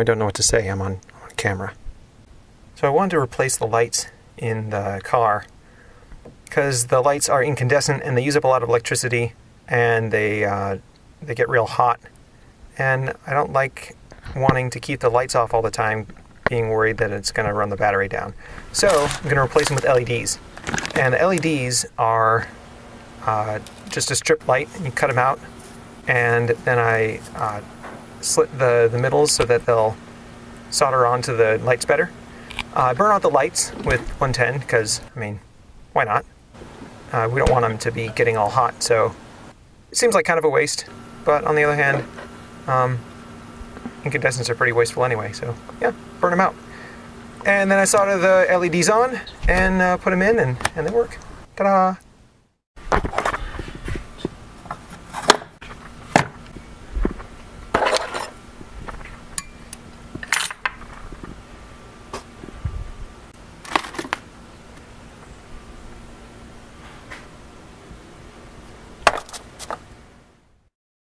I don't know what to say. I'm on, on camera. So I wanted to replace the lights in the car because the lights are incandescent and they use up a lot of electricity and they uh, they get real hot. And I don't like wanting to keep the lights off all the time, being worried that it's going to run the battery down. So I'm going to replace them with LEDs. And the LEDs are uh, just a strip light. You cut them out, and then I uh, slit the, the middles so that they'll solder onto the lights better. Uh, burn out the lights with 110 because, I mean, why not? Uh, we don't want them to be getting all hot, so it seems like kind of a waste. But on the other hand, um, incandescents are pretty wasteful anyway, so yeah, burn them out. And then I solder the LEDs on and uh, put them in, and, and they work. Ta-da!